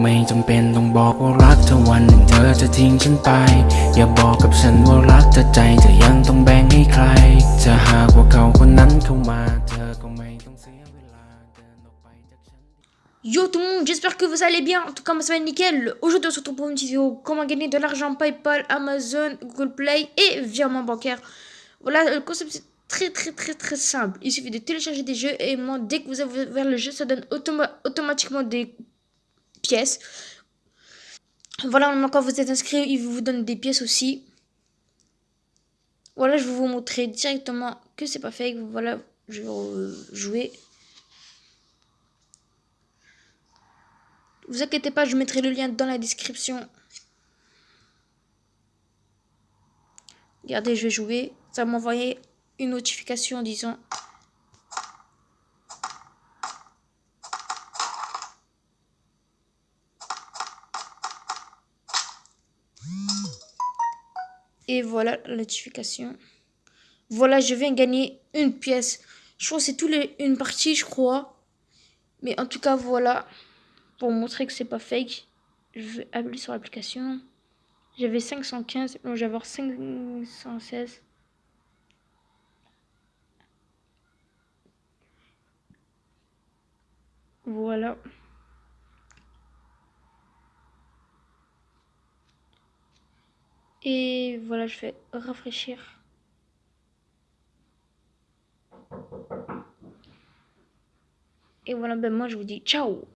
ไม่จำเป็นต้องบอกว่ารักเธอวันหนึ่งเธอจะทิ้งฉันไป อย่าบอกกับฉันว่ารักเธอใจเธอยังต้องแบ่งให้ใคร จะหากว่าเขาคนนั้นเข้ามา เธอก็ไม่ต้องเสียเวลาเดินออกไปจากฉัน Yo tout le monde, j'espère que vous allez bien. En tout cas, moi ça va nickel. Aujourd'hui, on se retrouve pour une petite vidéo comment gagner de l'argent PayPal, Amazon, Google Play et virement bancaire. Voilà, le concept c'est très très très très simple. Il suffit de télécharger des jeux et moi, dès que vous avez ouvert le jeu, ça donne automa- automatiquement des pièces. Voilà, quand vous êtes inscrit, il vous donne des pièces aussi. Voilà, je vais vous montrer directement que c'est pas fake. Voilà, je vais jouer. Vous inquiétez pas, je mettrai le lien dans la description. Regardez, je vais jouer. Ça va m'envoyer une notification en disant Et voilà la notification. Voilà, je viens gagner une pièce. Je crois que c'est une partie, je crois. Mais en tout cas, voilà. Pour montrer que c'est pas fake, je vais appeler sur l'application. J'avais 515, non, je vais avoir 516. Voilà. Et voilà, je fais rafraîchir. Et voilà, ben moi je vous dis ciao